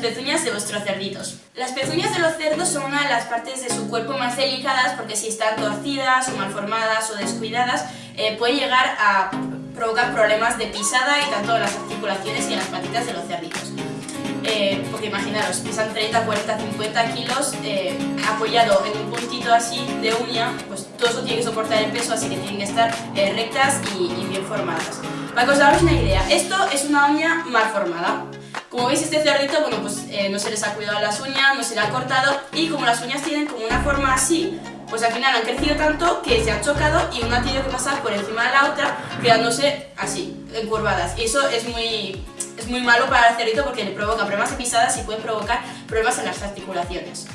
pezuñas de vuestros cerditos. Las pezuñas de los cerdos son una de las partes de su cuerpo más delicadas porque si están torcidas o malformadas o descuidadas eh, puede llegar a provocar problemas de pisada y tanto en las articulaciones y en las patitas de los cerditos. Eh, porque imaginaros, pesan 30, 40, 50 kilos eh, apoyado en un puntito así de uña, pues todo eso tiene que soportar el peso, así que tienen que estar rectas y, bien formadas. Para que os hagáis una idea, esto es una uña mal formada. Como veis este cerdito, bueno, pues no se les ha cuidado las uñas, no se le ha cortado y como las uñas tienen como una forma así, pues al final han crecido tanto que se han chocado y una ha tenido que pasar por encima de la otra quedándose así, encurvadas. Y eso es muy, es muy malo para el cerdito porque le provoca problemas de pisadas y puede provocar problemas en las articulaciones.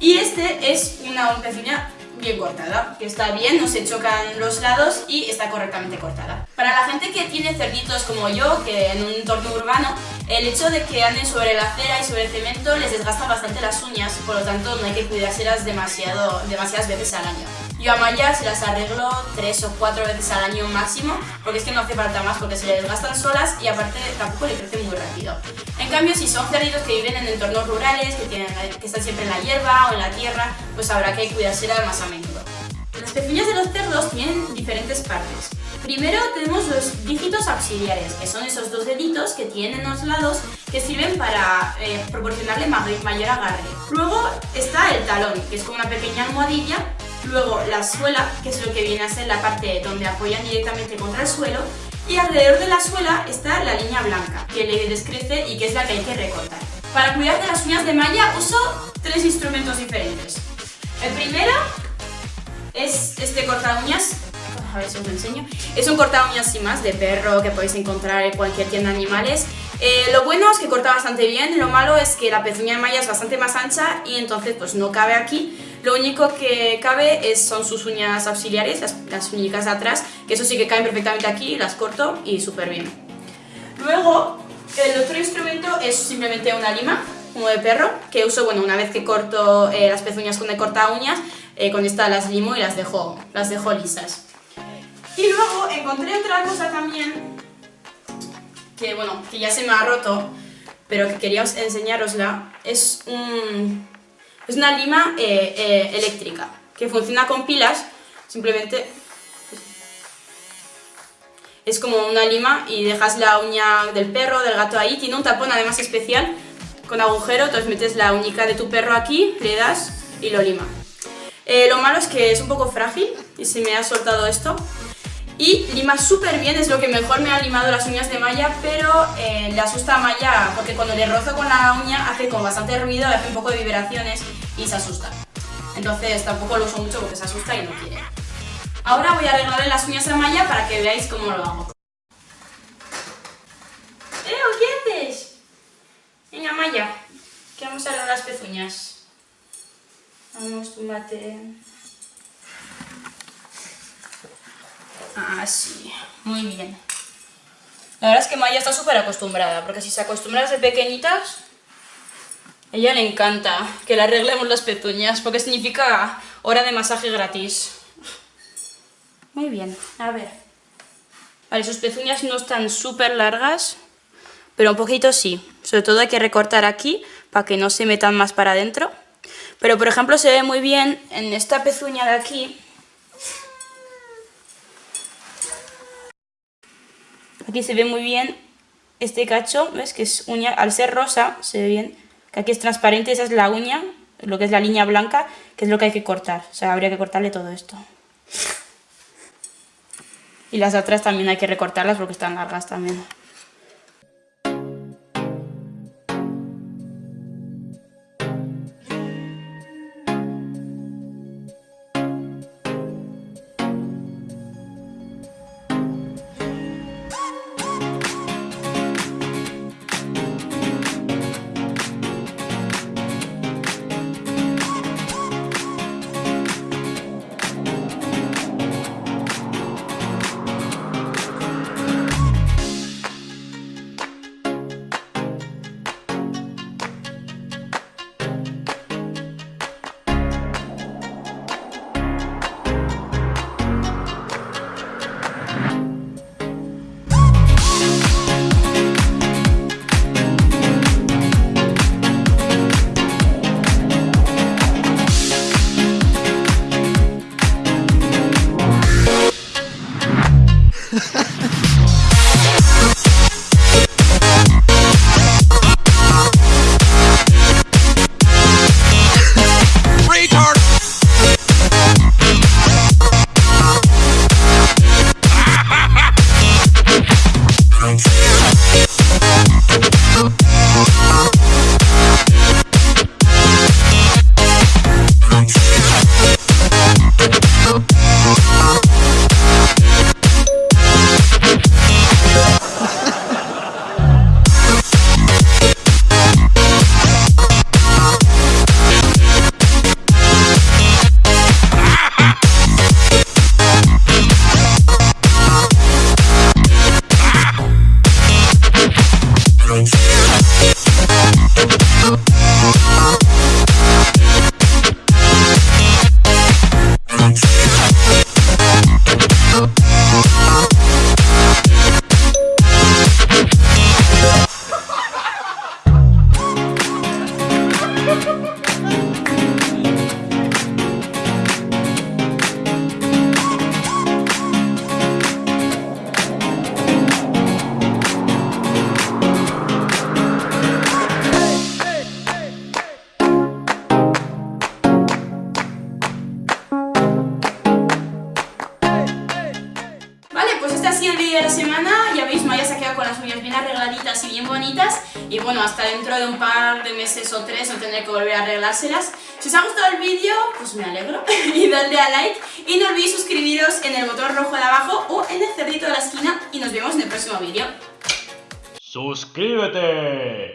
Y este es una pezuña bien cortada, que está bien, no se chocan los lados y está correctamente cortada. Para la gente que tiene cerditos como yo, que en un entorno urbano, el hecho de que anden sobre la acera y sobre el cemento les desgasta bastante las uñas, por lo tanto no hay que cuidárselas demasiado, demasiadas veces al año. Yo a Maya se las arreglo tres o cuatro veces al año máximo, porque es que no hace falta más porque se le desgastan solas y aparte tampoco le crecen muy rápido. En cambio, si son cerditos que viven en entornos rurales, que, tienen, que están siempre en la hierba o en la tierra, pues habrá que cuidárselas más a menudo. Las pezuñas de los cerdos tienen diferentes partes. Primero tenemos los dígitos auxiliares, que son esos dos deditos que tienen en los lados que sirven para eh, proporcionarle mayor agarre. Luego está el talón, que es como una pequeña almohadilla. Luego la suela, que es lo que viene a ser la parte donde apoyan directamente contra el suelo. Y alrededor de la suela está la línea blanca, que le descrece y que es la que hay que recortar. Para cuidar de las uñas de malla uso tres instrumentos diferentes. El primero es este corta uñas a ver si os lo enseño. Es un corta uñas sin más de perro que podéis encontrar en cualquier tienda de animales. Eh, lo bueno es que corta bastante bien, lo malo es que la pezuña de malla es bastante más ancha y entonces pues no cabe aquí. Lo único que cabe es, son sus uñas auxiliares, las, las uñicas de atrás, que eso sí que caen perfectamente aquí, las corto y súper bien. Luego, el otro instrumento es simplemente una lima, como de perro, que uso bueno, una vez que corto eh, las pezuñas con de corta uñas, eh, con esta las limo y las dejo, las dejo lisas. Y luego encontré otra cosa también, que bueno, que ya se me ha roto, pero que quería enseñarosla. Es, un, es una lima eh, eh, eléctrica, que funciona con pilas, simplemente es como una lima y dejas la uña del perro, del gato ahí, tiene un tapón además especial con agujero, entonces metes la uñica de tu perro aquí, le das y lo lima. Eh, lo malo es que es un poco frágil y se me ha soltado esto, y lima súper bien, es lo que mejor me ha limado las uñas de Maya, pero eh, le asusta a Maya porque cuando le rozo con la uña hace con bastante ruido, hace un poco de vibraciones y se asusta. Entonces tampoco lo uso mucho porque se asusta y no quiere. Ahora voy a arreglarle las uñas a Maya para que veáis cómo lo hago. ¿Eh? ¿Qué haces? Venga Maya, que vamos a arreglar las pezuñas. Vamos, mate. Así, muy bien. La verdad es que Maya está súper acostumbrada, porque si se acostumbra desde pequeñitas, a ella le encanta que le arreglemos las pezuñas, porque significa hora de masaje gratis. Muy bien, a ver. Vale, sus pezuñas no están súper largas, pero un poquito sí. Sobre todo hay que recortar aquí, para que no se metan más para adentro. Pero por ejemplo se ve muy bien en esta pezuña de aquí, Aquí se ve muy bien este cacho, ¿ves? Que es uña, al ser rosa, se ve bien, que aquí es transparente, esa es la uña, lo que es la línea blanca, que es lo que hay que cortar. O sea, habría que cortarle todo esto. Y las otras también hay que recortarlas porque están largas también. Y bueno, hasta dentro de un par de meses o tres no tendré que volver a arreglárselas. Si os ha gustado el vídeo, pues me alegro y dadle a like y no olvidéis suscribiros en el botón rojo de abajo o en el cerdito de la esquina y nos vemos en el próximo vídeo. ¡Suscríbete!